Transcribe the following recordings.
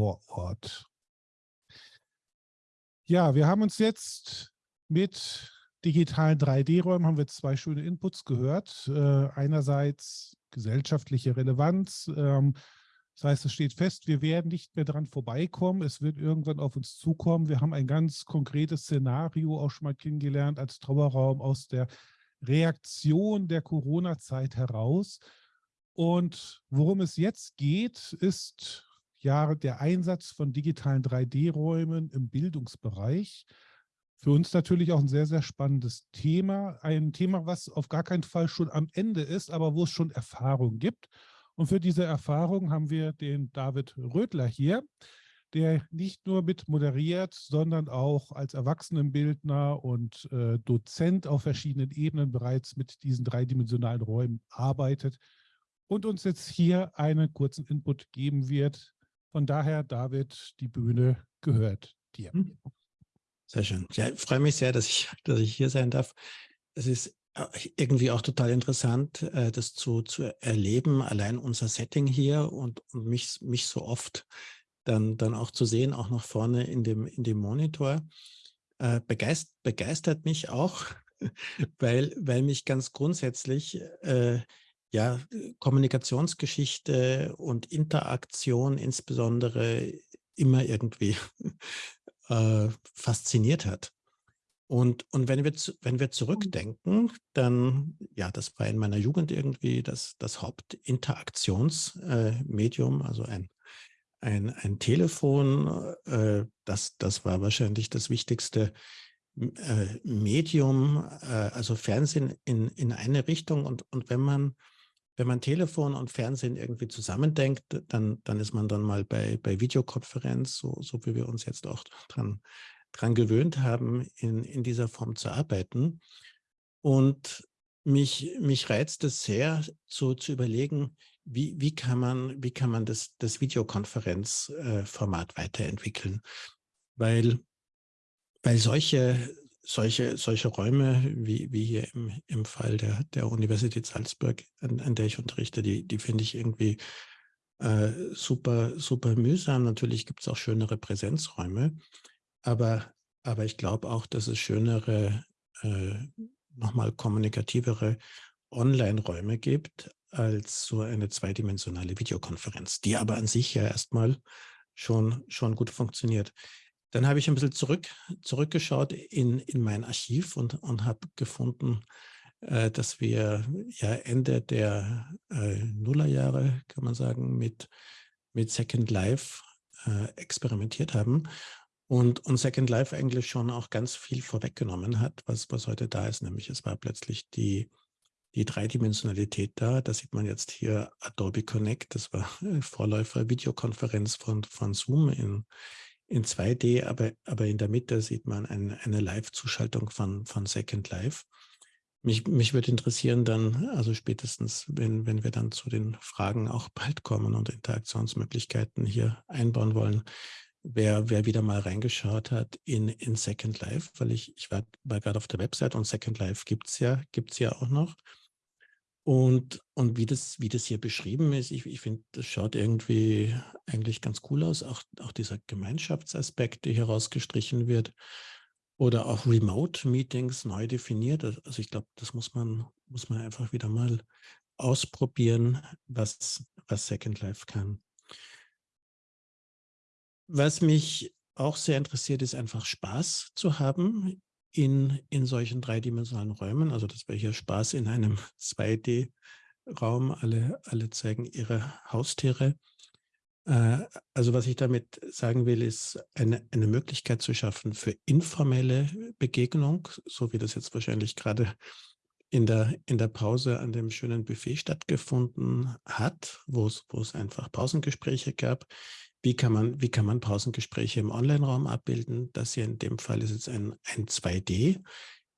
vor Ort. Ja, wir haben uns jetzt mit digitalen 3D-Räumen haben wir zwei schöne Inputs gehört. Äh, einerseits gesellschaftliche Relevanz. Ähm, das heißt, es steht fest, wir werden nicht mehr dran vorbeikommen. Es wird irgendwann auf uns zukommen. Wir haben ein ganz konkretes Szenario auch schon mal kennengelernt als Trauerraum aus der Reaktion der Corona-Zeit heraus. Und worum es jetzt geht, ist ja der Einsatz von digitalen 3D-Räumen im Bildungsbereich. Für uns natürlich auch ein sehr, sehr spannendes Thema. Ein Thema, was auf gar keinen Fall schon am Ende ist, aber wo es schon Erfahrung gibt. Und für diese Erfahrung haben wir den David Rödler hier, der nicht nur mit moderiert, sondern auch als Erwachsenenbildner und äh, Dozent auf verschiedenen Ebenen bereits mit diesen dreidimensionalen Räumen arbeitet und uns jetzt hier einen kurzen Input geben wird. Von daher, David, die Bühne gehört dir. Hm. Sehr schön. Ja, ich freue mich sehr, dass ich, dass ich hier sein darf. Es ist äh, irgendwie auch total interessant, äh, das zu, zu erleben, allein unser Setting hier und, und mich, mich so oft dann, dann auch zu sehen, auch nach vorne in dem, in dem Monitor. Äh, begeist, begeistert mich auch, weil, weil mich ganz grundsätzlich äh, ja, Kommunikationsgeschichte und Interaktion insbesondere immer irgendwie äh, fasziniert hat. Und, und wenn, wir, wenn wir zurückdenken, dann, ja, das war in meiner Jugend irgendwie das, das Hauptinteraktionsmedium, äh, also ein, ein, ein Telefon, äh, das, das war wahrscheinlich das wichtigste äh, Medium, äh, also Fernsehen in, in eine Richtung. Und, und wenn man wenn man Telefon und Fernsehen irgendwie zusammendenkt, dann, dann ist man dann mal bei, bei Videokonferenz, so, so wie wir uns jetzt auch dran, dran gewöhnt haben, in, in dieser Form zu arbeiten. Und mich, mich reizt es sehr, so zu überlegen, wie, wie kann man, wie kann man das, das Videokonferenzformat äh, weiterentwickeln? Weil, weil solche, solche, solche Räume, wie, wie hier im, im Fall der, der Universität Salzburg, an, an der ich unterrichte, die, die finde ich irgendwie äh, super, super mühsam. Natürlich gibt es auch schönere Präsenzräume, aber, aber ich glaube auch, dass es schönere, äh, nochmal kommunikativere Online-Räume gibt als so eine zweidimensionale Videokonferenz, die aber an sich ja erstmal schon, schon gut funktioniert. Dann habe ich ein bisschen zurück, zurückgeschaut in, in mein Archiv und, und habe gefunden, äh, dass wir ja Ende der äh, Nullerjahre, kann man sagen, mit, mit Second Life äh, experimentiert haben und, und Second Life eigentlich schon auch ganz viel vorweggenommen hat, was, was heute da ist, nämlich es war plötzlich die, die Dreidimensionalität da. Da sieht man jetzt hier Adobe Connect, das war Vorläufer Videokonferenz von, von Zoom in, in 2D, aber, aber in der Mitte sieht man ein, eine Live-Zuschaltung von, von Second Life. Mich, mich würde interessieren dann, also spätestens, wenn, wenn wir dann zu den Fragen auch bald kommen und Interaktionsmöglichkeiten hier einbauen wollen, wer, wer wieder mal reingeschaut hat in, in Second Life, weil ich, ich war, war gerade auf der Website und Second Life gibt es ja, gibt's ja auch noch. Und, und wie, das, wie das hier beschrieben ist, ich, ich finde, das schaut irgendwie eigentlich ganz cool aus. Auch, auch dieser Gemeinschaftsaspekt, der hier rausgestrichen wird. Oder auch Remote-Meetings neu definiert. Also ich glaube, das muss man, muss man einfach wieder mal ausprobieren, was, was Second Life kann. Was mich auch sehr interessiert, ist einfach Spaß zu haben in, in solchen dreidimensionalen Räumen. Also das wäre hier Spaß in einem 2D-Raum. Alle, alle zeigen ihre Haustiere. Äh, also was ich damit sagen will, ist eine, eine Möglichkeit zu schaffen für informelle Begegnung, so wie das jetzt wahrscheinlich gerade in der, in der Pause an dem schönen Buffet stattgefunden hat, wo es, wo es einfach Pausengespräche gab, wie kann man, wie kann man Pausengespräche im Online-Raum abbilden? Das hier in dem Fall ist jetzt ein, ein 2D,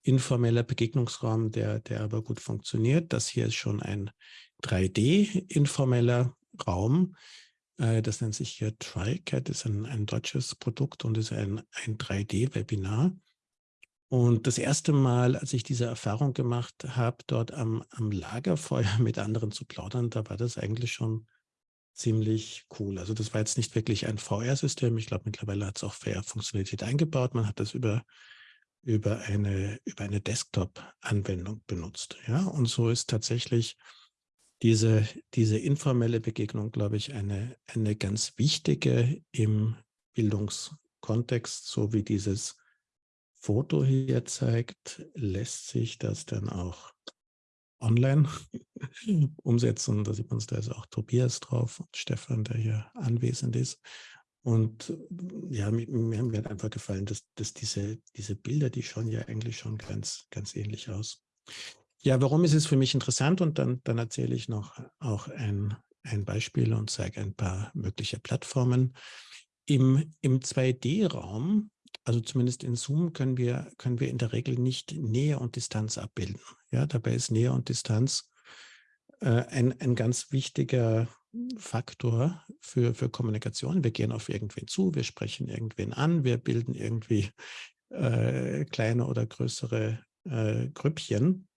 informeller Begegnungsraum, der, der aber gut funktioniert. Das hier ist schon ein 3D, informeller Raum. Äh, das nennt sich hier TriCat, ist ein, ein deutsches Produkt und ist ein, ein 3D-Webinar. Und das erste Mal, als ich diese Erfahrung gemacht habe, dort am, am Lagerfeuer mit anderen zu plaudern, da war das eigentlich schon ziemlich cool. Also das war jetzt nicht wirklich ein VR-System. Ich glaube, mittlerweile hat es auch VR-Funktionalität eingebaut. Man hat das über, über eine, über eine Desktop-Anwendung benutzt. Ja, und so ist tatsächlich diese, diese informelle Begegnung, glaube ich, eine, eine ganz wichtige im Bildungskontext, so wie dieses Foto hier zeigt, lässt sich das dann auch online umsetzen. Da sieht man es, da ist auch Tobias drauf und Stefan, der hier anwesend ist. Und ja, mir, mir, mir hat einfach gefallen, dass, dass diese, diese Bilder, die schauen ja eigentlich schon ganz, ganz ähnlich aus. Ja, warum ist es für mich interessant? Und dann, dann erzähle ich noch auch ein, ein Beispiel und zeige ein paar mögliche Plattformen. Im, im 2D-Raum, also zumindest in Zoom, können wir, können wir in der Regel nicht Nähe und Distanz abbilden. Ja, dabei ist Nähe und Distanz äh, ein, ein ganz wichtiger Faktor für, für Kommunikation. Wir gehen auf irgendwen zu, wir sprechen irgendwen an, wir bilden irgendwie äh, kleine oder größere äh, Grüppchen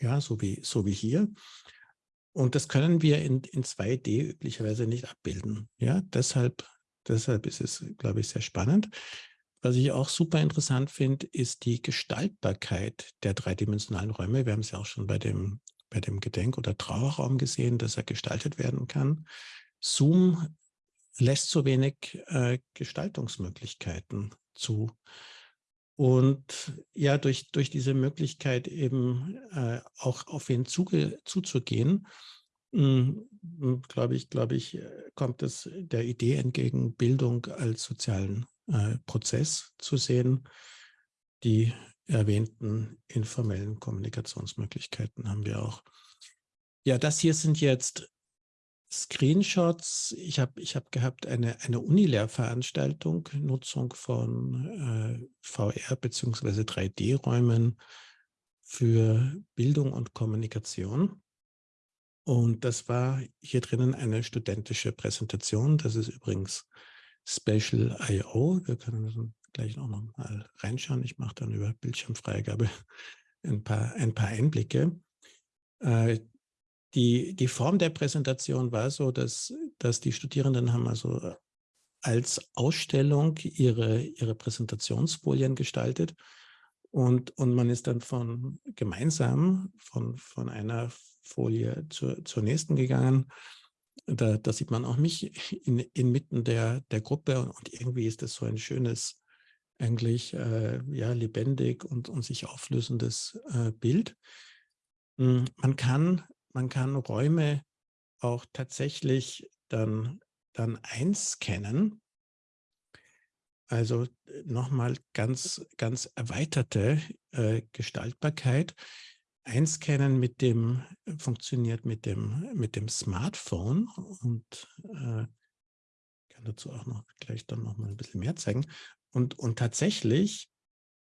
ja, so wie, so wie hier. Und das können wir in, in 2D üblicherweise nicht abbilden. Ja, deshalb, deshalb ist es, glaube ich, sehr spannend. Was ich auch super interessant finde, ist die Gestaltbarkeit der dreidimensionalen Räume. Wir haben es ja auch schon bei dem, bei dem Gedenk- oder Trauerraum gesehen, dass er gestaltet werden kann. Zoom lässt so wenig äh, Gestaltungsmöglichkeiten zu. Und ja, durch, durch diese Möglichkeit eben äh, auch auf ihn zuge, zuzugehen, hm, hm, glaube ich, glaube ich, äh, kommt es der Idee entgegen, Bildung als sozialen äh, Prozess zu sehen. Die erwähnten informellen Kommunikationsmöglichkeiten haben wir auch. Ja, das hier sind jetzt Screenshots. Ich habe ich hab gehabt eine, eine Unilehrveranstaltung, Nutzung von äh, VR bzw. 3D-Räumen für Bildung und Kommunikation. Und das war hier drinnen eine studentische Präsentation. Das ist übrigens Special I.O. Wir können gleich noch mal reinschauen. Ich mache dann über Bildschirmfreigabe ein paar, ein paar Einblicke. Äh, die, die Form der Präsentation war so, dass, dass die Studierenden haben also als Ausstellung ihre, ihre Präsentationsfolien gestaltet und, und man ist dann von gemeinsam von, von einer Folie zur, zur nächsten gegangen. Da, da sieht man auch mich in, inmitten der, der Gruppe und irgendwie ist das so ein schönes, eigentlich äh, ja, lebendig und, und sich auflösendes äh, Bild. Hm, man kann man kann Räume auch tatsächlich dann, dann einscannen. Also äh, nochmal ganz, ganz erweiterte äh, Gestaltbarkeit. Einscannen mit dem, funktioniert mit dem, mit dem Smartphone und äh, kann dazu auch noch gleich dann noch mal ein bisschen mehr zeigen. Und, und tatsächlich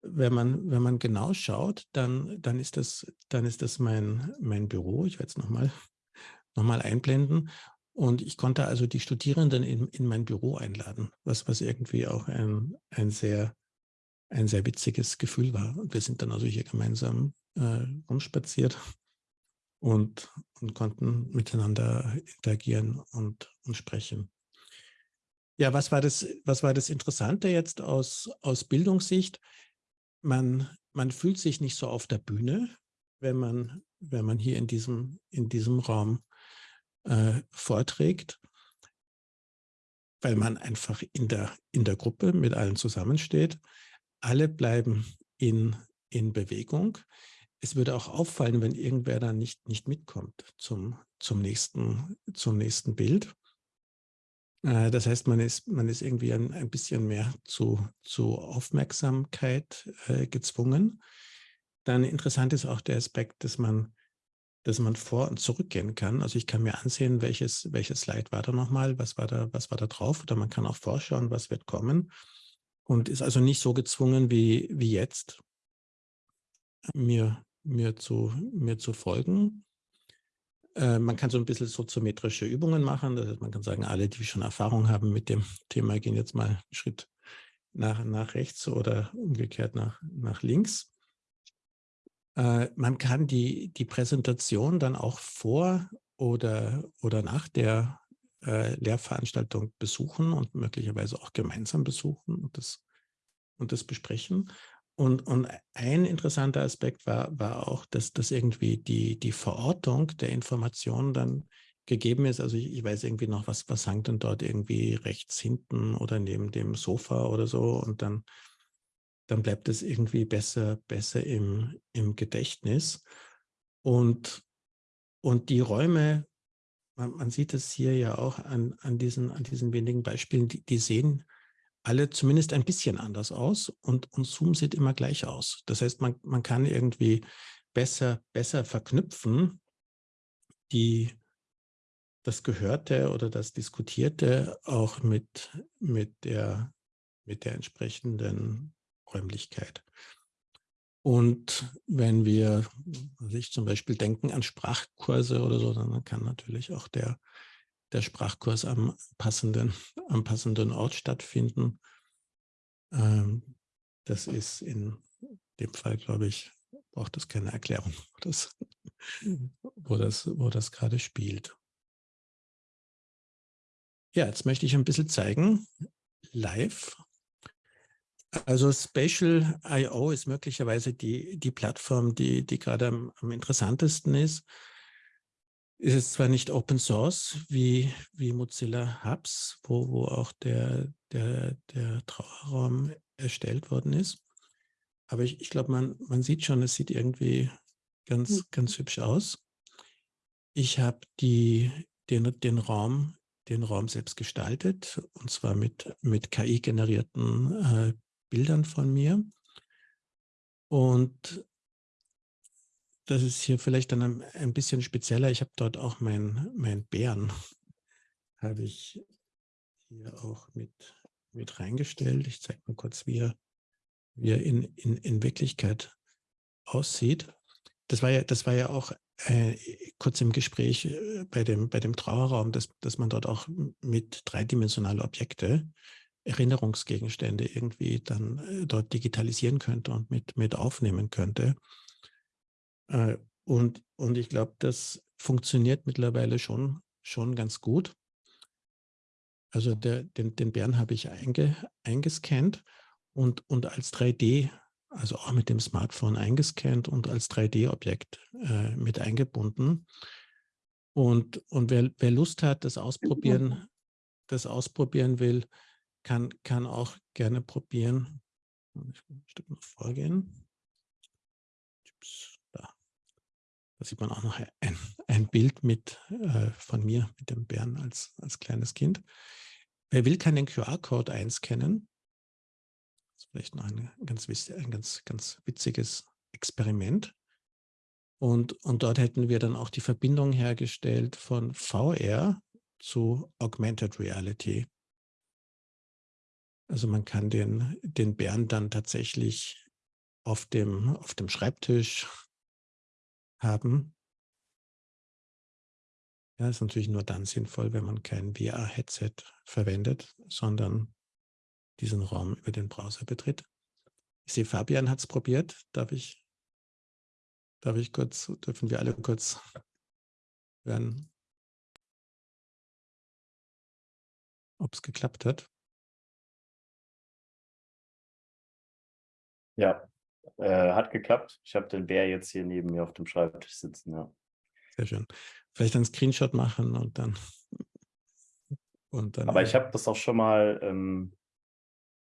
wenn man, wenn man genau schaut, dann, dann ist das, dann ist das mein, mein Büro. Ich werde es nochmal noch mal einblenden. Und ich konnte also die Studierenden in, in mein Büro einladen, was, was irgendwie auch ein, ein, sehr, ein sehr witziges Gefühl war. Und wir sind dann also hier gemeinsam äh, rumspaziert und, und konnten miteinander interagieren und, und sprechen. Ja, was war das, was war das Interessante jetzt aus, aus Bildungssicht? man, man fühlt sich nicht so auf der Bühne, wenn man, wenn man hier in diesem, in diesem Raum äh, vorträgt, weil man einfach in der, in der Gruppe mit allen zusammensteht. Alle bleiben in, in Bewegung. Es würde auch auffallen, wenn irgendwer da nicht, nicht mitkommt zum, zum, nächsten, zum nächsten Bild. Äh, das heißt, man ist, man ist irgendwie ein, ein bisschen mehr zu, zu Aufmerksamkeit äh, gezwungen. Dann interessant ist auch der Aspekt, dass man, dass man vor- und zurückgehen kann. Also ich kann mir ansehen, welches, welches Slide war da nochmal, was war da, was war da drauf. Oder man kann auch vorschauen, was wird kommen. Und ist also nicht so gezwungen wie, wie jetzt, mir, mir, zu, mir zu folgen. Äh, man kann so ein bisschen soziometrische Übungen machen. Das heißt, man kann sagen, alle, die schon Erfahrung haben mit dem Thema, gehen jetzt mal einen Schritt nach, nach rechts oder umgekehrt nach, nach links. Äh, man kann die, die Präsentation dann auch vor oder, oder nach der äh, Lehrveranstaltung besuchen und möglicherweise auch gemeinsam besuchen und das, und das besprechen. Und, und ein interessanter Aspekt war, war auch, dass, dass irgendwie die, die Verortung der Informationen dann gegeben ist. Also ich, ich, weiß irgendwie noch, was, was hängt denn dort irgendwie rechts hinten oder neben dem Sofa oder so und dann, dann bleibt es irgendwie besser, besser im, im Gedächtnis. Und, und die Räume, man, man sieht es hier ja auch an, an, diesen, an diesen wenigen Beispielen, die, die sehen alle zumindest ein bisschen anders aus und, und Zoom sieht immer gleich aus. Das heißt, man, man kann irgendwie besser, besser verknüpfen, die, das Gehörte oder das Diskutierte auch mit, mit, der, mit der entsprechenden Räumlichkeit. Und wenn wir sich zum Beispiel denken an Sprachkurse oder so, dann kann natürlich auch der, der Sprachkurs am passenden, am passenden Ort stattfinden. Ähm, das ist in dem Fall, glaube ich, braucht es keine Erklärung, wo das, wo das, wo das gerade spielt. Ja, jetzt möchte ich ein bisschen zeigen, live. Also Spatial.io ist möglicherweise die, die Plattform, die, die gerade am, am interessantesten ist ist es zwar nicht Open Source wie, wie Mozilla Hubs, wo, wo auch der, der, der Trauerraum erstellt worden ist, aber ich, ich glaube, man, man sieht schon, es sieht irgendwie ganz, mhm. ganz hübsch aus. Ich habe den, den, Raum, den Raum selbst gestaltet, und zwar mit, mit KI-generierten äh, Bildern von mir. Und das ist hier vielleicht dann ein, bisschen spezieller. Ich habe dort auch meinen mein Bären, habe ich hier auch mit, mit reingestellt. Ich zeige mal kurz, wie er, wie er in, in, in Wirklichkeit aussieht. Das war ja, das war ja auch äh, kurz im Gespräch äh, bei dem, bei dem Trauerraum, dass, dass man dort auch mit dreidimensionalen Objekte, Erinnerungsgegenstände irgendwie dann äh, dort digitalisieren könnte und mit, mit aufnehmen könnte. Äh, und, und ich glaube, das funktioniert mittlerweile schon, schon ganz gut. Also der, den, den Bären habe ich einge, eingescannt und, und als 3D, also auch mit dem Smartphone eingescannt und als 3D-Objekt äh, mit eingebunden. Und, und wer, wer Lust hat, das ausprobieren, das ausprobieren will, kann, kann auch gerne probieren. Ich ein Stück noch vorgehen. Da sieht man auch noch ein, ein Bild mit äh, von mir mit dem Bären als, als kleines Kind. Wer will, kann den QR-Code einscannen. Das ist vielleicht noch ein ganz, ein ganz, ganz witziges Experiment. Und, und dort hätten wir dann auch die Verbindung hergestellt von VR zu Augmented Reality. Also man kann den, den Bären dann tatsächlich auf dem, auf dem Schreibtisch haben. Ja, ist natürlich nur dann sinnvoll, wenn man kein VR-Headset verwendet, sondern diesen Raum über den Browser betritt. Ich sehe, Fabian hat es probiert. Darf ich, darf ich kurz, dürfen wir alle kurz hören, ob es geklappt hat? Ja, äh, hat geklappt. Ich habe den Bär jetzt hier neben mir auf dem Schreibtisch sitzen, ja. Sehr schön. Vielleicht einen Screenshot machen und dann. Und dann Aber ich habe das auch schon mal ähm,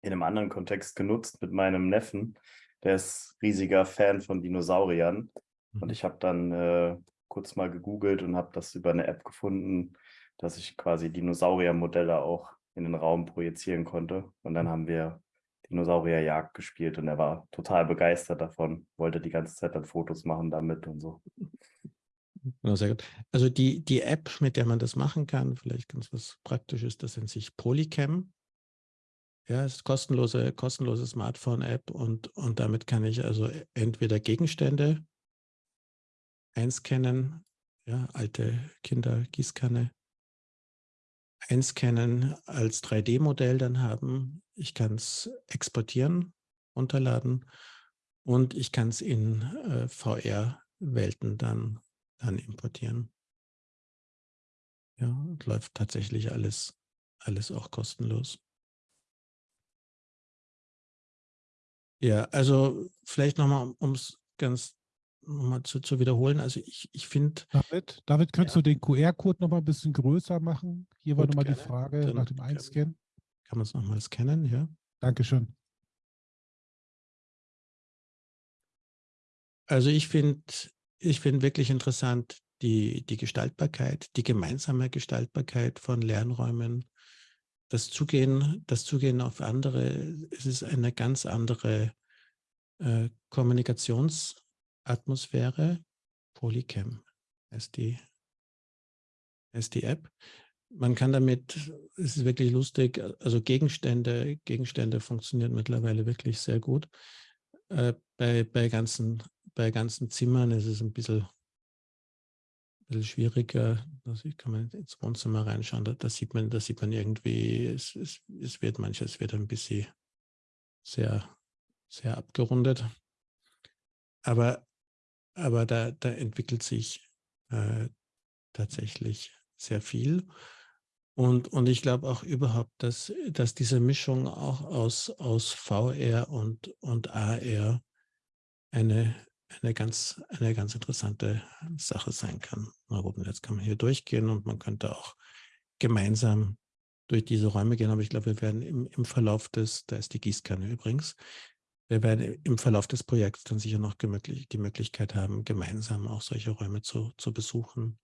in einem anderen Kontext genutzt mit meinem Neffen. Der ist riesiger Fan von Dinosauriern. Mhm. Und ich habe dann äh, kurz mal gegoogelt und habe das über eine App gefunden, dass ich quasi Dinosauriermodelle auch in den Raum projizieren konnte. Und dann mhm. haben wir Dinosaurierjagd gespielt und er war total begeistert davon, wollte die ganze Zeit dann Fotos machen damit und so. Ja, sehr gut. Also die, die App, mit der man das machen kann, vielleicht ganz was Praktisches, das nennt sich Polycam. Ja, ist kostenlose, kostenlose Smartphone-App und, und damit kann ich also entweder Gegenstände einscannen, ja, alte Kindergießkanne, einscannen, als 3D-Modell dann haben. Ich kann es exportieren, runterladen und ich kann es in äh, VR-Welten dann, dann importieren. Ja, und läuft tatsächlich alles, alles auch kostenlos. Ja, also vielleicht nochmal, um es ganz nochmal zu, zu wiederholen. Also ich, ich finde. David, David, könntest ja. du den QR-Code nochmal ein bisschen größer machen? Hier war nochmal die Frage Dann nach dem Einscannen. Kann man es nochmal scannen, ja? Dankeschön. Also ich finde ich finde wirklich interessant die, die Gestaltbarkeit, die gemeinsame Gestaltbarkeit von Lernräumen, das Zugehen, das Zugehen auf andere. Es ist eine ganz andere äh, Kommunikationsatmosphäre. Polycam ist die, ist die App. Man kann damit, es ist wirklich lustig, also Gegenstände, Gegenstände funktionieren mittlerweile wirklich sehr gut. Äh, bei, bei, ganzen, bei ganzen Zimmern ist es ein bisschen, ein bisschen schwieriger. Also kann man ins Wohnzimmer reinschauen, da, da, sieht man, da sieht man irgendwie, es, es, es wird manches wird ein bisschen sehr, sehr abgerundet. Aber, aber da, da entwickelt sich äh, tatsächlich sehr viel. Und, und ich glaube auch überhaupt, dass, dass diese Mischung auch aus, aus VR und, und AR eine, eine, ganz, eine ganz interessante Sache sein kann. Na gut, jetzt kann man hier durchgehen und man könnte auch gemeinsam durch diese Räume gehen, aber ich glaube, wir werden im, im Verlauf des, da ist die Gießkanne übrigens, wir werden im Verlauf des Projekts dann sicher noch die Möglichkeit haben, gemeinsam auch solche Räume zu, zu besuchen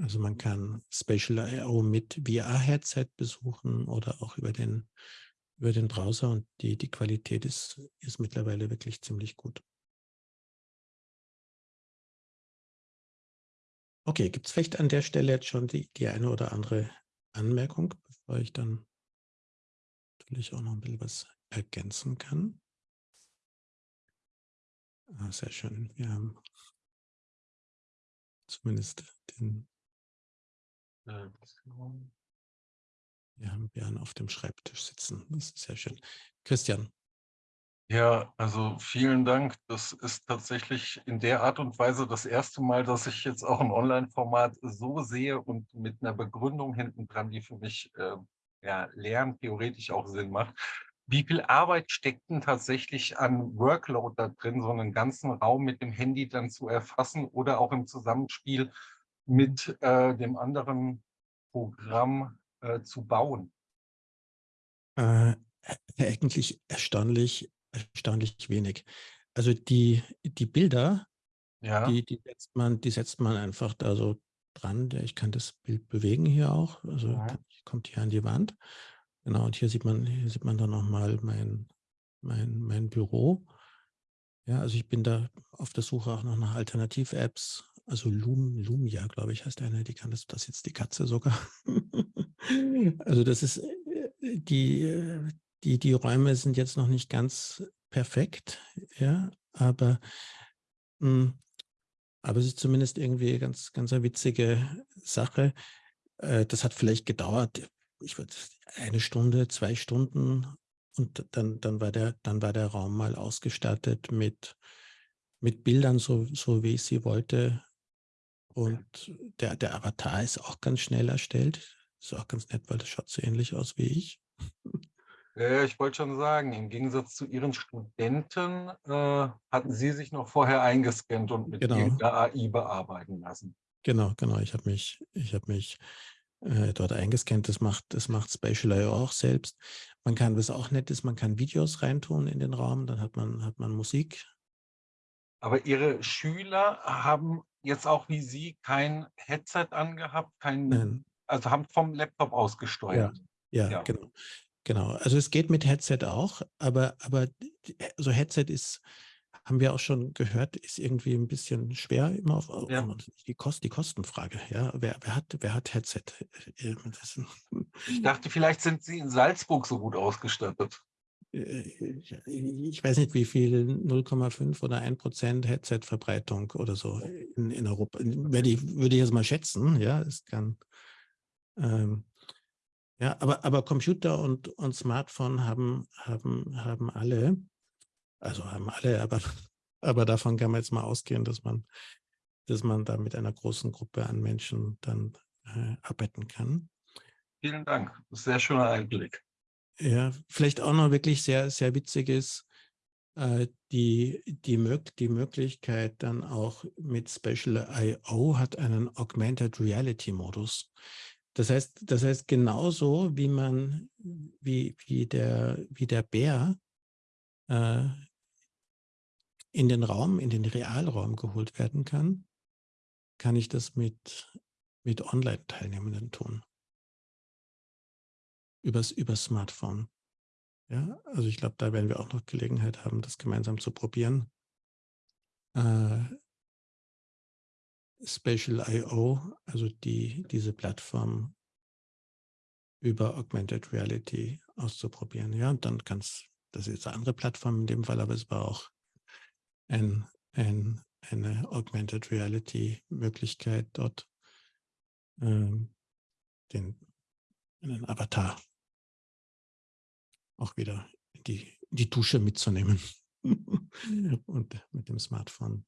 also man kann Spatial I.O. mit VR-Headset besuchen oder auch über den, über den Browser und die, die Qualität ist, ist mittlerweile wirklich ziemlich gut. Okay, gibt es vielleicht an der Stelle jetzt schon die, die eine oder andere Anmerkung, bevor ich dann natürlich auch noch ein bisschen was ergänzen kann? Ah, sehr schön. Wir haben zumindest den wir haben Björn auf dem Schreibtisch sitzen. Das ist sehr schön. Christian. Ja, also vielen Dank. Das ist tatsächlich in der Art und Weise das erste Mal, dass ich jetzt auch ein Online-Format so sehe und mit einer Begründung hinten dran, die für mich äh, ja, Lernen theoretisch auch Sinn macht. Wie viel Arbeit steckt denn tatsächlich an Workload da drin, so einen ganzen Raum mit dem Handy dann zu erfassen oder auch im Zusammenspiel mit äh, dem anderen Programm äh, zu bauen? Äh, eigentlich erstaunlich, erstaunlich wenig. Also die, die Bilder, ja. die, die, setzt man, die setzt man einfach da so dran. Ich kann das Bild bewegen hier auch. Also ja. kommt hier an die Wand. Genau, und hier sieht man, hier sieht man dann nochmal mein, mein, mein Büro. Ja, also ich bin da auf der Suche auch noch nach Alternativ-Apps, also Lum, Lumia, glaube ich, heißt eine, die kann das, das jetzt die Katze sogar. also das ist, äh, die, äh, die, die Räume sind jetzt noch nicht ganz perfekt, ja, aber, mh, hm, aber es ist zumindest irgendwie ganz, ganz eine witzige Sache. Äh, das hat vielleicht gedauert, ich würde eine Stunde, zwei Stunden und dann, dann, war der, dann war der Raum mal ausgestattet mit, mit Bildern, so, so wie ich sie wollte, und der, der Avatar ist auch ganz schnell erstellt. Ist auch ganz nett, weil das schaut so ähnlich aus wie ich. Ja, ich wollte schon sagen, im Gegensatz zu Ihren Studenten äh, hatten Sie sich noch vorher eingescannt und mit genau. der AI bearbeiten lassen. Genau, genau. Ich habe mich, ich habe mich äh, dort eingescannt. Das macht, das macht Spatial.io auch selbst. Man kann, was auch nett ist, man kann Videos reintun in den Raum, dann hat man, hat man Musik. Aber Ihre Schüler haben jetzt auch wie Sie kein Headset angehabt, kein, Nein. also haben vom Laptop aus gesteuert. Ja, ja, ja, genau. Genau. Also es geht mit Headset auch, aber, aber also Headset ist, haben wir auch schon gehört, ist irgendwie ein bisschen schwer immer auf, ja. die, Kost, die Kostenfrage. Ja, wer, wer, hat, wer hat Headset? Äh, ich dachte, vielleicht sind Sie in Salzburg so gut ausgestattet. Äh, ich weiß nicht, wie viel, 0,5 oder 1 Prozent Headset-Verbreitung oder so in, in Europa. Würde ich, würde ich jetzt mal schätzen, ja, es kann. Ähm, ja, aber, aber Computer und, und Smartphone haben, haben, haben alle, also haben alle, aber, aber davon kann man jetzt mal ausgehen, dass man, dass man da mit einer großen Gruppe an Menschen dann äh, arbeiten kann. Vielen Dank. Sehr schöner Einblick. Ja, vielleicht auch noch wirklich sehr, sehr witzig ist, äh, die, die, die Möglichkeit dann auch mit Special I.O. hat einen Augmented Reality Modus. Das heißt, das heißt genauso wie man, wie, wie, der, wie der Bär äh, in den Raum, in den Realraum geholt werden kann, kann ich das mit, mit Online-Teilnehmenden tun übers, übers Smartphone. Ja, also ich glaube, da werden wir auch noch Gelegenheit haben, das gemeinsam zu probieren. Äh, Spatial.io, also die, diese Plattform über Augmented Reality auszuprobieren. Ja, und dann kann es, das ist eine andere Plattform in dem Fall, aber es war auch ein, ein, eine Augmented Reality Möglichkeit dort, ähm, den, einen Avatar auch wieder die, die Dusche mitzunehmen und mit dem Smartphone.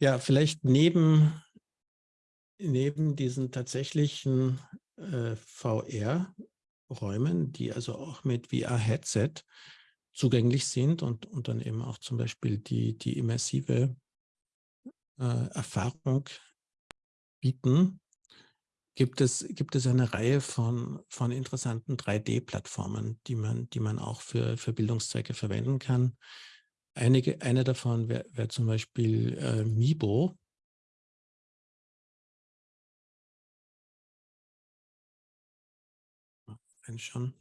Ja, vielleicht neben, neben diesen tatsächlichen äh, VR-Räumen, die also auch mit VR-Headset zugänglich sind und, und dann eben auch zum Beispiel die, die immersive äh, Erfahrung bieten, gibt es, gibt es eine Reihe von, von interessanten 3D-Plattformen, die man, die man auch für, für Bildungszwecke verwenden kann. Einige, eine davon wäre wär zum Beispiel äh, Mibo. Schon.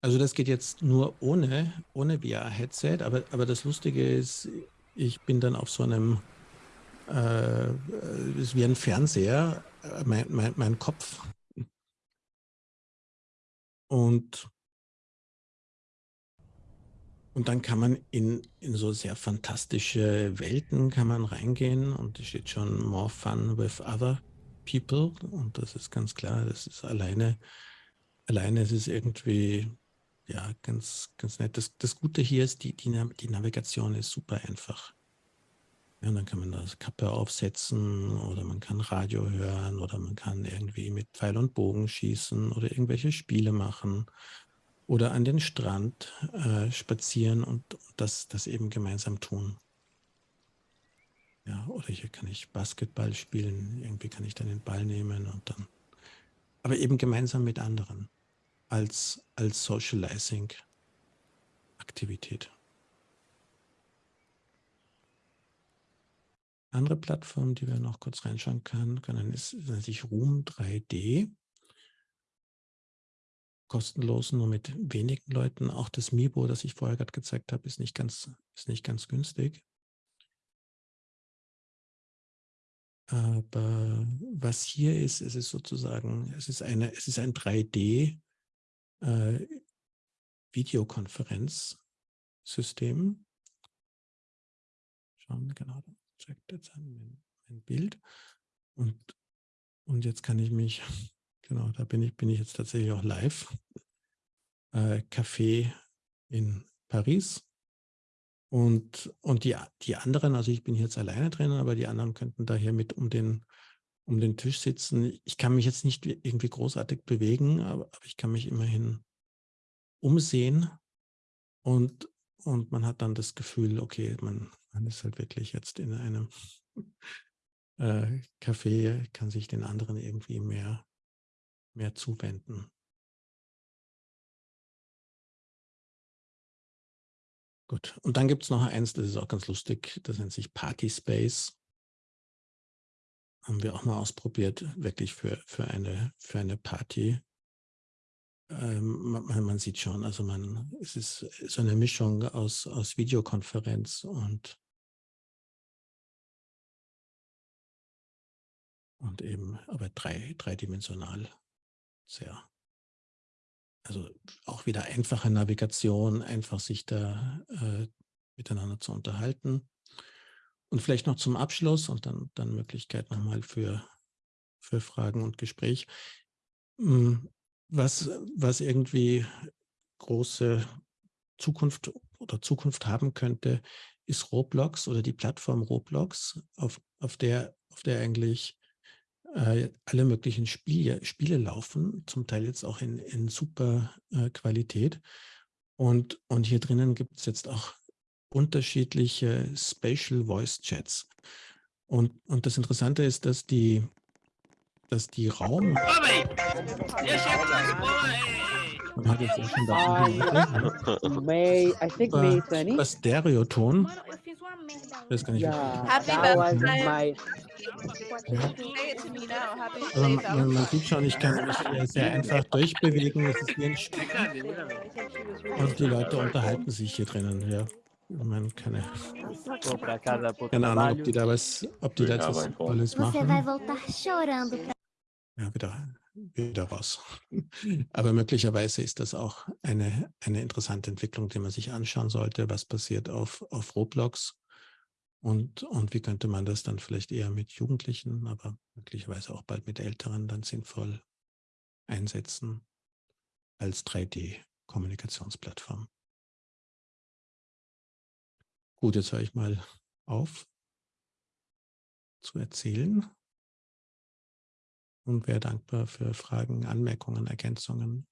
Also das geht jetzt nur ohne, ohne VR-Headset, aber, aber das Lustige ist, ich bin dann auf so einem, äh, ist wie ein Fernseher, äh, mein, mein, mein Kopf. Und, und dann kann man in, in so sehr fantastische Welten kann man reingehen und es steht schon more fun with other people und das ist ganz klar, das ist alleine, alleine ist es irgendwie ja, ganz, ganz nett. Das, das Gute hier ist, die, die, die Navigation ist super einfach. Ja, dann kann man das Kappe aufsetzen oder man kann Radio hören oder man kann irgendwie mit Pfeil und Bogen schießen oder irgendwelche Spiele machen oder an den Strand äh, spazieren und das, das eben gemeinsam tun. Ja, oder hier kann ich Basketball spielen, irgendwie kann ich dann den Ball nehmen und dann, aber eben gemeinsam mit anderen als, als Socializing-Aktivität. Andere Plattform, die wir noch kurz reinschauen können, können ist, sich Room 3D. Kostenlos, nur mit wenigen Leuten. Auch das Mibo, das ich vorher gerade gezeigt habe, ist nicht ganz, ist nicht ganz günstig. Aber was hier ist, es ist sozusagen, es ist eine, es ist ein 3D äh, Videokonferenzsystem. Schauen wir genau, checkt jetzt an mein, mein, Bild. Und, und jetzt kann ich mich, genau, da bin ich, bin ich jetzt tatsächlich auch live. Äh, Café in Paris. Und, und die, die anderen, also ich bin jetzt alleine drin, aber die anderen könnten da hier mit um den, um den Tisch sitzen. Ich kann mich jetzt nicht irgendwie großartig bewegen, aber, aber ich kann mich immerhin umsehen und, und man hat dann das Gefühl, okay, man, man ist halt wirklich jetzt in einem äh, Café, kann sich den anderen irgendwie mehr, mehr zuwenden. Gut, und dann gibt es noch eins, das ist auch ganz lustig, das nennt sich Party Space. Haben wir auch mal ausprobiert, wirklich für, für, eine, für eine Party. Ähm, man, man, sieht schon, also man, es ist so eine Mischung aus, aus Videokonferenz und und eben aber drei, dreidimensional sehr. Also auch wieder einfache Navigation, einfach sich da äh, miteinander zu unterhalten. Und vielleicht noch zum Abschluss und dann, dann Möglichkeit nochmal für, für Fragen und Gespräch. Hm, was, was irgendwie große Zukunft oder Zukunft haben könnte, ist Roblox oder die Plattform Roblox, auf, auf, der, auf der eigentlich äh, alle möglichen Spiele, Spiele laufen, zum Teil jetzt auch in, in super äh, Qualität. Und, und hier drinnen gibt es jetzt auch unterschiedliche Spatial Voice Chats. Und, und das Interessante ist, dass die, dass die Raum... Man hat jetzt auch schon da May, I think May ist super Stereoton. Ich weiß gar nicht, Yeah, Happy birthday. Happy Also man, man, man sieht schon, ich kann mich sehr einfach durchbewegen. Es ist wie ein Spiel. Und die Leute unterhalten sich hier drinnen. Ja. Ich meine, keine, keine Ahnung, ob die da was, ob die da jetzt was Tolles machen. Ja, wieder, wieder raus. Aber möglicherweise ist das auch eine, eine interessante Entwicklung, die man sich anschauen sollte, was passiert auf, auf Roblox und, und wie könnte man das dann vielleicht eher mit Jugendlichen, aber möglicherweise auch bald mit Älteren dann sinnvoll einsetzen als 3D-Kommunikationsplattform. Gut, jetzt höre ich mal auf zu erzählen und wäre dankbar für Fragen, Anmerkungen, Ergänzungen.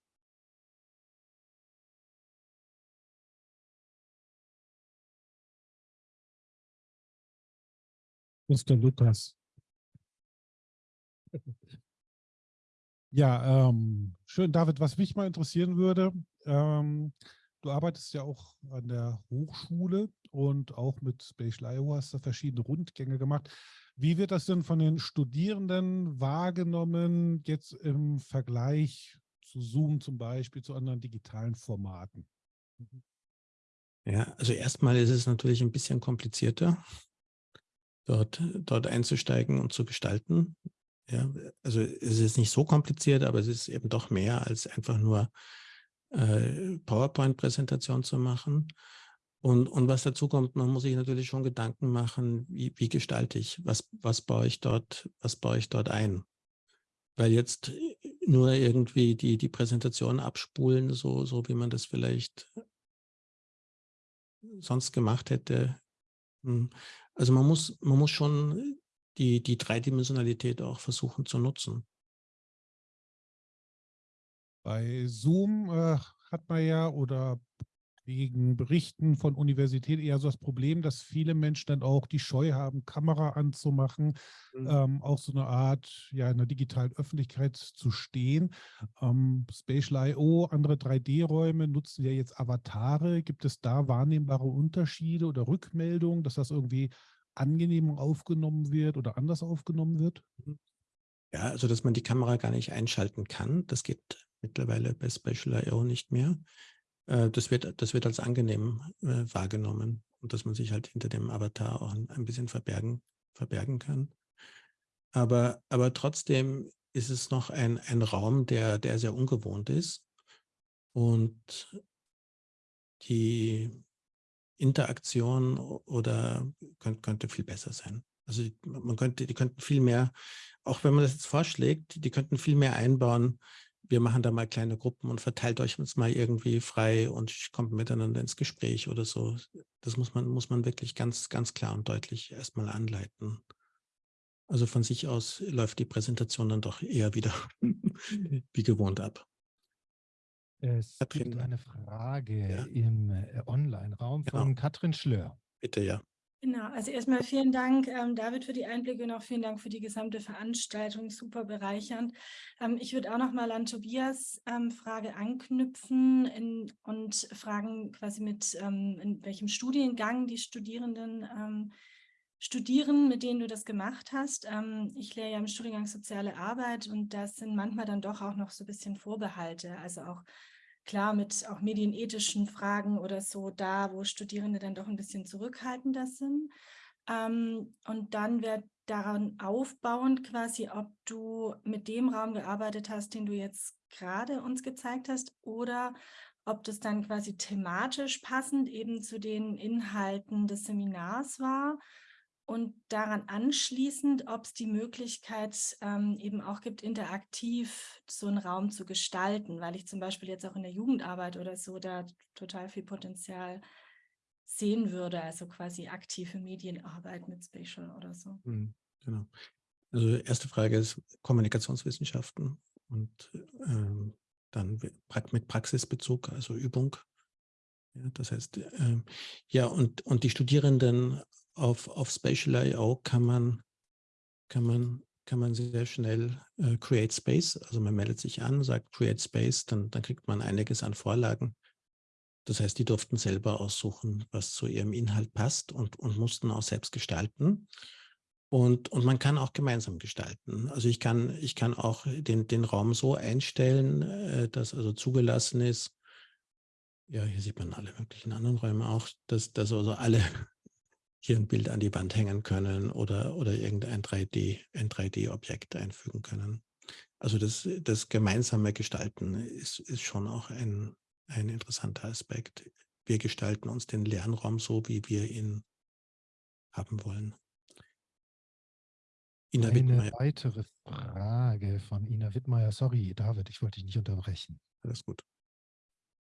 Mr. Lukas. Ja, ähm, schön, David. Was mich mal interessieren würde, ähm, du arbeitest ja auch an der Hochschule und auch mit Spatial IO hast du verschiedene Rundgänge gemacht. Wie wird das denn von den Studierenden wahrgenommen, jetzt im Vergleich zu Zoom zum Beispiel, zu anderen digitalen Formaten? Ja, also erstmal ist es natürlich ein bisschen komplizierter, dort, dort einzusteigen und zu gestalten. Ja, also es ist nicht so kompliziert, aber es ist eben doch mehr als einfach nur äh, PowerPoint-Präsentation zu machen. Und, und was dazu kommt, man muss sich natürlich schon Gedanken machen, wie, wie gestalte ich, was, was baue ich dort, was baue ich dort ein? Weil jetzt nur irgendwie die, die Präsentation abspulen, so, so wie man das vielleicht sonst gemacht hätte. hm. Also man muss, man muss schon die, die Dreidimensionalität auch versuchen zu nutzen. Bei Zoom äh, hat man ja oder wegen Berichten von Universitäten eher so das Problem, dass viele Menschen dann auch die Scheu haben, Kamera anzumachen, Mhm. ähm, auch so eine Art, ja, in der digitalen Öffentlichkeit zu stehen. Ähm, Spatial I.O., andere 3D-Räume nutzen ja jetzt Avatare. Gibt es da wahrnehmbare Unterschiede oder Rückmeldungen, dass das irgendwie angenehm aufgenommen wird oder anders aufgenommen wird? Ja, also dass man die Kamera gar nicht einschalten kann, das geht mittlerweile bei Spatial I.O. nicht mehr. Äh, Das wird, das wird als angenehm äh, wahrgenommen und dass man sich halt hinter dem Avatar auch ein, bisschen verbergen, verbergen kann. Aber, aber trotzdem ist es noch ein, ein Raum, der, der sehr ungewohnt ist und die Interaktion oder könnte, könnte viel besser sein. Also man könnte, die könnten viel mehr, auch wenn man das jetzt vorschlägt, die könnten viel mehr einbauen. Wir machen da mal kleine Gruppen und verteilt euch uns mal irgendwie frei und kommt miteinander ins Gespräch oder so. Das muss man, muss man wirklich ganz, ganz klar und deutlich erstmal anleiten. Also von sich aus läuft die Präsentation dann doch eher wieder wie gewohnt ab. Es Katrin. gibt eine Frage Ja. im äh, Online-Raum Genau. von Katrin Schlör. Bitte, ja. Genau, also erstmal vielen Dank, ähm, David, für die Einblicke und auch vielen Dank für die gesamte Veranstaltung, super bereichernd. Ähm, ich würde auch noch mal an Tobias ähm, Frage anknüpfen in, und fragen quasi mit, ähm, in welchem Studiengang die Studierenden ähm, studieren, mit denen du das gemacht hast. Ähm, ich lehre ja im Studiengang Soziale Arbeit und das sind manchmal dann doch auch noch so ein bisschen Vorbehalte, also auch klar mit auch medienethischen Fragen oder so da, wo Studierende dann doch ein bisschen zurückhaltender sind. Ähm, und dann wäre daran aufbauend quasi, ob du mit dem Raum gearbeitet hast, den du jetzt gerade uns gezeigt hast, oder ob das dann quasi thematisch passend eben zu den Inhalten des Seminars war. Und daran anschließend, ob es die Möglichkeit ähm, eben auch gibt, interaktiv so einen Raum zu gestalten, weil ich zum Beispiel jetzt auch in der Jugendarbeit oder so da total viel Potenzial sehen würde, also quasi aktive Medienarbeit mit Spatial oder so. Mhm, genau. Also erste Frage ist Kommunikationswissenschaften und ähm, dann mit Praxisbezug, also Übung. Ja, das heißt, ähm, ja, und, und die Studierenden auf, auf Spatial.io kann man, kann, man, kann man sehr schnell äh, Create Space, also man meldet sich an, sagt Create Space, dann, dann kriegt man einiges an Vorlagen. Das heißt, die durften selber aussuchen, was zu ihrem Inhalt passt und, und mussten auch selbst gestalten. Und, und man kann auch gemeinsam gestalten. Also ich kann, ich kann auch den, den Raum so einstellen, äh, dass also zugelassen ist, ja, hier sieht man alle möglichen anderen Räume auch, dass, dass also alle hier ein Bild an die Wand hängen können oder, oder irgendein 3D, ein 3D-Objekt einfügen können. Also das, das gemeinsame Gestalten ist, ist schon auch ein, ein interessanter Aspekt. Wir gestalten uns den Lernraum so, wie wir ihn haben wollen. Ina Eine Wittmeier. weitere Frage von Ina Wittmeier. Sorry, David, ich wollte dich nicht unterbrechen. Alles gut.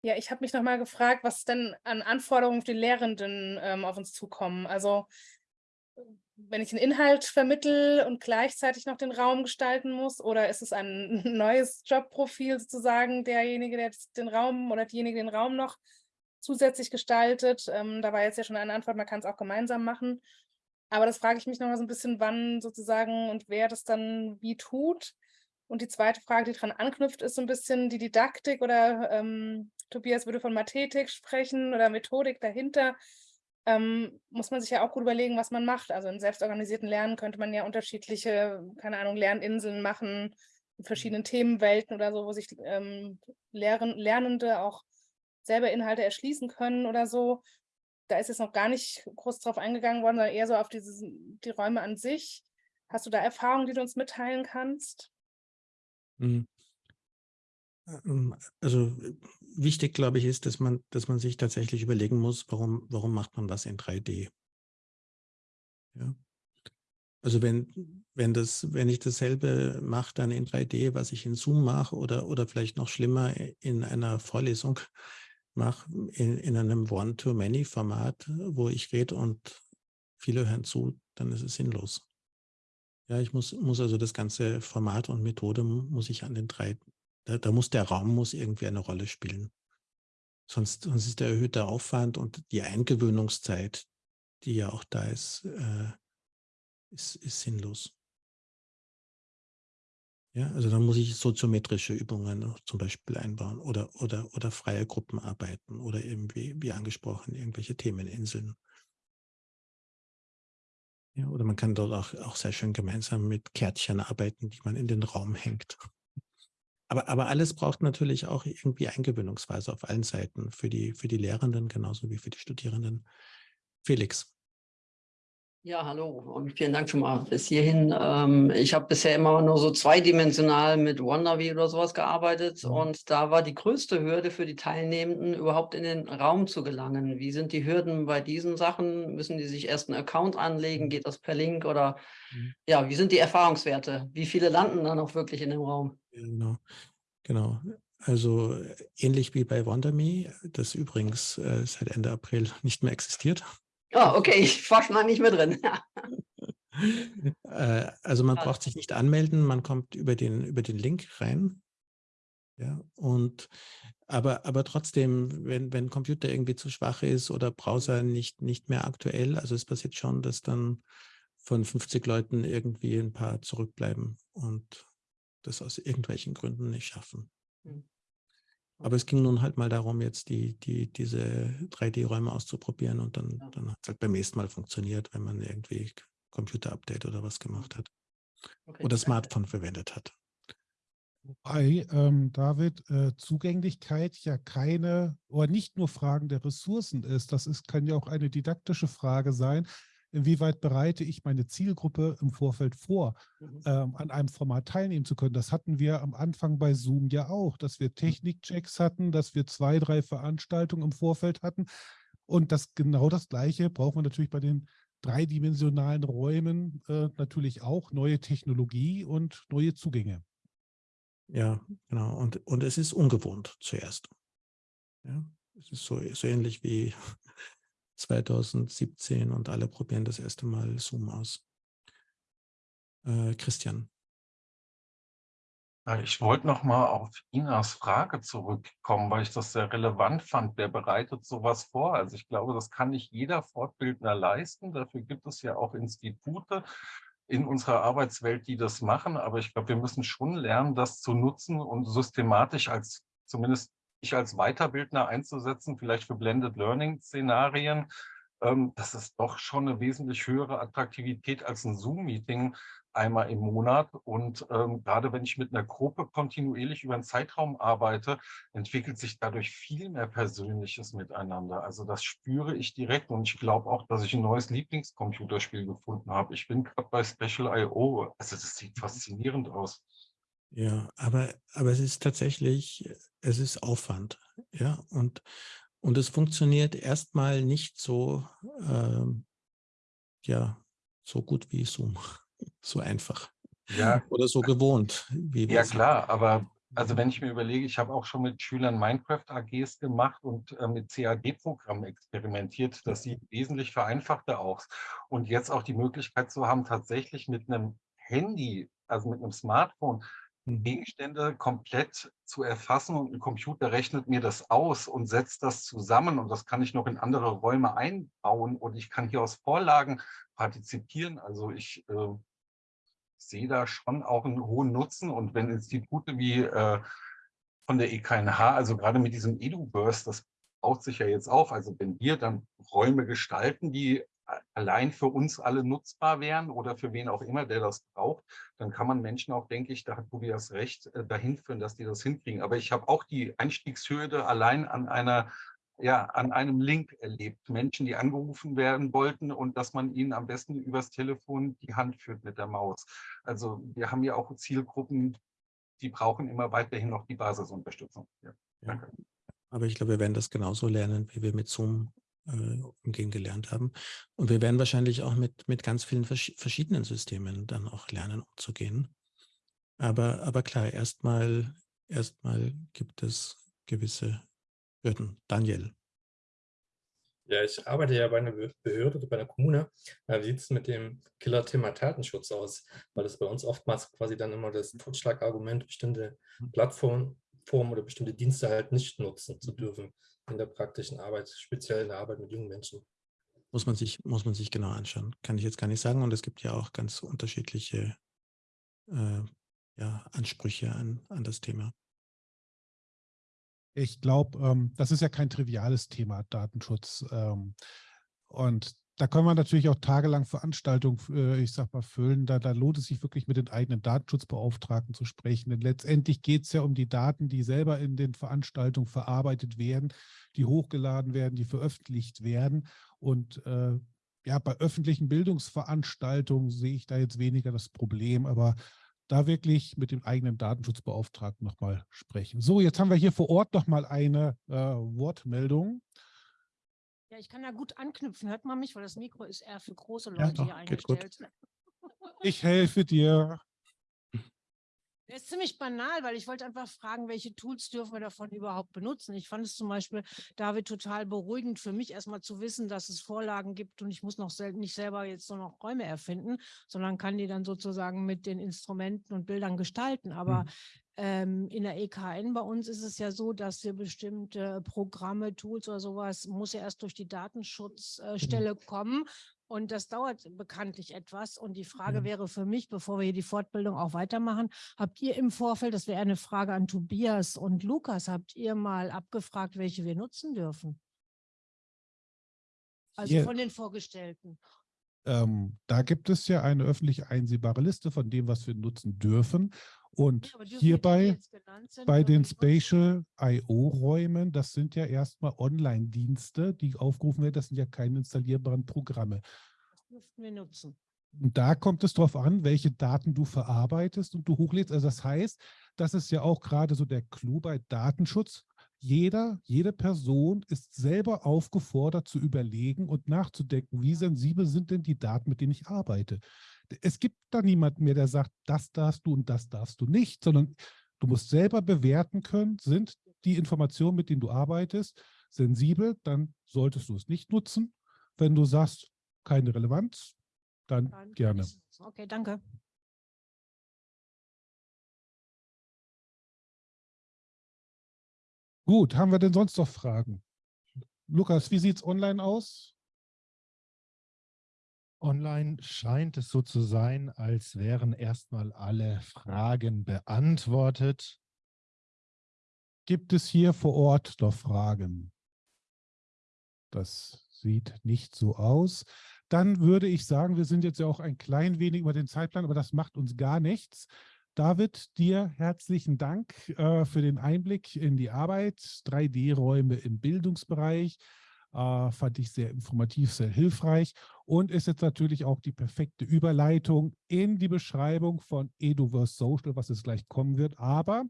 Ja, ich habe mich nochmal gefragt, was denn an Anforderungen für die Lehrenden ähm, auf uns zukommen. Also wenn ich einen Inhalt vermittel und gleichzeitig noch den Raum gestalten muss, oder ist es ein neues Jobprofil sozusagen, derjenige, der den Raum oder diejenige den Raum noch zusätzlich gestaltet? Ähm, da war jetzt ja schon eine Antwort, man kann es auch gemeinsam machen. Aber das frage ich mich noch mal so ein bisschen, wann sozusagen und wer das dann wie tut. Und die zweite Frage, die daran anknüpft, ist so ein bisschen die Didaktik oder ähm, Tobias würde von Mathetik sprechen oder Methodik dahinter. Ähm, muss man sich ja auch gut überlegen, was man macht. Also in selbstorganisierten Lernen könnte man ja unterschiedliche, keine Ahnung, Lerninseln machen, in verschiedenen Themenwelten oder so, wo sich ähm, Lehren, Lernende auch selber Inhalte erschließen können oder so da ist jetzt noch gar nicht groß drauf eingegangen worden, sondern eher so auf diese, die Räume an sich. Hast du da Erfahrungen, die du uns mitteilen kannst? Mhm. Ähm, also wichtig, glaube ich, ist, dass man, dass man sich tatsächlich überlegen muss, warum, warum macht man das in 3D? Ja. Also wenn, wenn, das, wenn ich dasselbe mache dann in 3D, was ich in Zoom mache oder, oder vielleicht noch schlimmer in einer Vorlesung, mache in, in einem One-to-Many-Format, wo ich rede und viele hören zu, dann ist es sinnlos. Ja, ich muss, muss also das ganze Format und Methode muss ich an den drei, da, da muss der Raum muss irgendwie eine Rolle spielen. Sonst, sonst ist der erhöhte Aufwand und die Eingewöhnungszeit, die ja auch da ist, äh, ist, ist sinnlos. Ja, also dann muss ich soziometrische Übungen zum Beispiel einbauen oder, oder, oder freie Gruppenarbeiten oder irgendwie, wie angesprochen, irgendwelche Themeninseln. Ja, oder man kann dort auch, auch sehr schön gemeinsam mit Kärtchen arbeiten, die man in den Raum hängt. Aber, aber alles braucht natürlich auch irgendwie Eingewöhnungsweise auf allen Seiten, für die, für die Lehrenden genauso wie für die Studierenden. Felix. Ja, hallo und vielen Dank schon mal bis hierhin. Ähm, ich habe bisher immer nur so zweidimensional mit Wonderwee oder sowas gearbeitet mhm. und da war die größte Hürde für die Teilnehmenden, überhaupt in den Raum zu gelangen. Wie sind die Hürden bei diesen Sachen? Müssen die sich erst einen Account anlegen? Geht das per Link oder mhm. ja, wie sind die Erfahrungswerte? Wie viele landen dann auch wirklich in dem Raum? Genau, genau. Also ähnlich wie bei WonderMe, das übrigens äh, seit Ende April nicht mehr existiert. Oh, okay, ich war schon mal nicht mehr drin. Äh, also man braucht sich nicht anmelden, man kommt über den, über den Link rein. Ja, und aber, aber trotzdem, wenn, wenn Computer irgendwie zu schwach ist oder Browser nicht, nicht mehr aktuell, also es passiert schon, dass dann von 50 Leuten irgendwie ein paar zurückbleiben und das aus irgendwelchen Gründen nicht schaffen. Mhm. Aber es ging nun halt mal darum, jetzt die, die, diese 3D-Räume auszuprobieren und dann, dann hat es halt beim nächsten Mal funktioniert, wenn man irgendwie Computer-Update oder was gemacht hat. Okay, oder Smartphone verwendet hat. Wobei, ähm, David, äh, Zugänglichkeit ja keine oder nicht nur Fragen der Ressourcen ist. Das ist, kann ja auch eine didaktische Frage sein inwieweit bereite ich meine Zielgruppe im Vorfeld vor, mhm. ähm, an einem Format teilnehmen zu können. Das hatten wir am Anfang bei Zoom ja auch, dass wir mhm. Technikchecks hatten, dass wir zwei, drei Veranstaltungen im Vorfeld hatten. Und das genau das Gleiche brauchen wir natürlich bei den dreidimensionalen Räumen äh, natürlich auch neue Technologie und neue Zugänge. Ja, genau. Und, und es ist ungewohnt zuerst. Ja, es ist so, so ähnlich wie 2017 und alle probieren das erste Mal Zoom aus. Äh, Christian. Ich wollte noch mal auf Inas Frage zurückkommen, weil ich das sehr relevant fand. Wer bereitet sowas vor? Also ich glaube, das kann nicht jeder Fortbildner leisten. Dafür gibt es ja auch Institute in unserer Arbeitswelt, die das machen. Aber ich glaube, wir müssen schon lernen, das zu nutzen und systematisch als, zumindest ich als Weiterbildner einzusetzen, vielleicht für Blended Learning Szenarien. Ähm, das ist doch schon eine wesentlich höhere Attraktivität als ein Zoom-Meeting, einmal im Monat. Und ähm, gerade wenn ich mit einer Gruppe kontinuierlich über einen Zeitraum arbeite, entwickelt sich dadurch viel mehr Persönliches miteinander. Also das spüre ich direkt und ich glaube auch, dass ich ein neues Lieblingscomputerspiel gefunden habe. Ich bin gerade bei Special.io. Also das sieht faszinierend aus. Ja, aber, aber es ist tatsächlich, es ist Aufwand. Ja, und, und es funktioniert erstmal nicht so, ähm, ja, so gut wie Zoom so einfach. Ja. Oder so gewohnt. ja, klar, aber also wenn ich mir überlege, ich habe auch schon mit Schülern Minecraft-AGs gemacht und äh, mit CAD-Programmen experimentiert. Das sieht wesentlich vereinfachter aus. Und jetzt auch die Möglichkeit zu haben, tatsächlich mit einem Handy, also mit einem Smartphone, mhm. Gegenstände komplett zu erfassen und ein Computer rechnet mir das aus und setzt das zusammen und das kann ich noch in andere Räume einbauen und ich kann hier aus Vorlagen partizipieren. Also ich äh, sehe da schon auch einen hohen Nutzen. Und wenn Institute wie äh, von der EKNH, also gerade mit diesem EduBurst, das baut sich ja jetzt auf, also wenn wir dann Räume gestalten, die allein für uns alle nutzbar wären oder für wen auch immer, der das braucht, dann kann man Menschen auch, denke ich, da hat Tobias recht, äh, dahin führen, dass die das hinkriegen. Aber ich habe auch die Einstiegshürde allein an einer ja, an einem Link erlebt. Menschen, die angerufen werden wollten und dass man ihnen am besten übers Telefon die Hand führt mit der Maus. Also wir haben ja auch Zielgruppen, die brauchen immer weiterhin noch die Basisunterstützung. Ja, danke. Aber ich glaube, wir werden das genauso lernen, wie wir mit Zoom äh, umgehen gelernt haben. Und wir werden wahrscheinlich auch mit, mit ganz vielen vers verschiedenen Systemen dann auch lernen, umzugehen. Aber, aber klar, erstmal erstmal gibt es gewisse Hürden. Daniel. Ja, ich arbeite ja bei einer Behörde oder bei einer Kommune. Wie sieht es mit dem Killer-Thema Datenschutz aus? Weil das bei uns oftmals quasi dann immer das Totschlagargument, bestimmte. Plattformen oder bestimmte Dienste halt nicht nutzen zu dürfen in der praktischen Arbeit, speziell in der Arbeit mit jungen Menschen. Muss man sich, muss man sich genau anschauen. Kann ich jetzt gar nicht sagen. Und es gibt ja auch ganz unterschiedliche äh, ja, Ansprüche an, an das Thema. Ich glaube, ähm, das ist ja kein triviales Thema, Datenschutz. Ähm, und da können wir natürlich auch tagelang Veranstaltungen, äh, ich sag mal, füllen. Da, da lohnt es sich wirklich mit den eigenen Datenschutzbeauftragten zu sprechen. Denn letztendlich geht es ja um die Daten, die selber in den Veranstaltungen verarbeitet werden, die hochgeladen werden, die veröffentlicht werden. Und äh, ja, bei öffentlichen Bildungsveranstaltungen sehe ich da jetzt weniger das Problem. Aber da wirklich mit dem eigenen Datenschutzbeauftragten nochmal sprechen. So, jetzt haben wir hier vor Ort nochmal eine äh, Wortmeldung. Ja, ich kann da gut anknüpfen. Hört man mich, weil das Mikro ist eher für große Leute ja, doch, hier eingestellt. Ich helfe dir. Der ist ziemlich banal, weil ich wollte einfach fragen, welche Tools dürfen wir davon überhaupt benutzen. Ich fand es zum Beispiel, David, total beruhigend für mich erstmal zu wissen, dass es Vorlagen gibt und ich muss noch sel nicht selber jetzt nur noch Räume erfinden, sondern kann die dann sozusagen mit den Instrumenten und Bildern gestalten. Aber mhm. Ähm, in der EKN bei uns ist es ja so, dass wir bestimmte Programme, Tools oder sowas, muss ja erst durch die Datenschutzstelle mhm. kommen und das dauert bekanntlich etwas. Und die Frage ja. wäre für mich, bevor wir hier die Fortbildung auch weitermachen, habt ihr im Vorfeld, das wäre eine Frage an Tobias und Lukas, habt ihr mal abgefragt, welche wir nutzen dürfen? Also yeah. von den Vorgestellten. Ähm, da gibt es ja eine öffentlich einsehbare Liste von dem, was wir nutzen dürfen. Und ja, hierbei bei den Spatial I.O.-Räumen, das sind ja erstmal Online-Dienste, die aufgerufen werden. Das sind ja keine installierbaren Programme. Das dürften wir nutzen. Und da kommt es darauf an, welche Daten du verarbeitest und du hochlädst. Also das heißt, das ist ja auch gerade so der Clou bei Datenschutz. jeder, jede Person ist selber aufgefordert zu überlegen und nachzudenken, wie sensibel sind denn die Daten, mit denen ich arbeite. Es gibt da niemanden mehr, der sagt, das darfst du und das darfst du nicht, sondern du musst selber bewerten können, sind die Informationen, mit denen du arbeitest, sensibel, dann solltest du es nicht nutzen. Wenn du sagst, keine Relevanz, dann, Dann gerne. Okay, danke. Gut, haben wir denn sonst noch Fragen? Lukas, wie sieht es online aus? Online scheint es so zu sein, als wären erstmal alle Fragen beantwortet. Gibt es hier vor Ort noch Fragen? Das sieht nicht so aus. Dann würde ich sagen, wir sind jetzt ja auch ein klein wenig über den Zeitplan, aber das macht uns gar nichts. David, dir herzlichen Dank äh, für den Einblick in die Arbeit. 3D-Räume im Bildungsbereich äh, fand ich sehr informativ, sehr hilfreich und ist jetzt natürlich auch die perfekte Überleitung in die Beschreibung von Eduverse Social, was es gleich kommen wird. Aber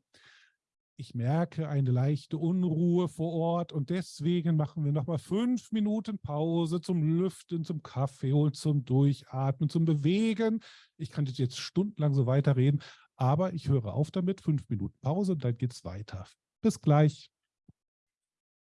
ich merke eine leichte Unruhe vor Ort und deswegen machen wir nochmal fünf Minuten Pause zum Lüften, zum Kaffee holen, zum Durchatmen, zum Bewegen. Ich kann jetzt stundenlang so weiterreden, aber ich höre auf damit, fünf Minuten Pause und dann geht es weiter. Bis gleich.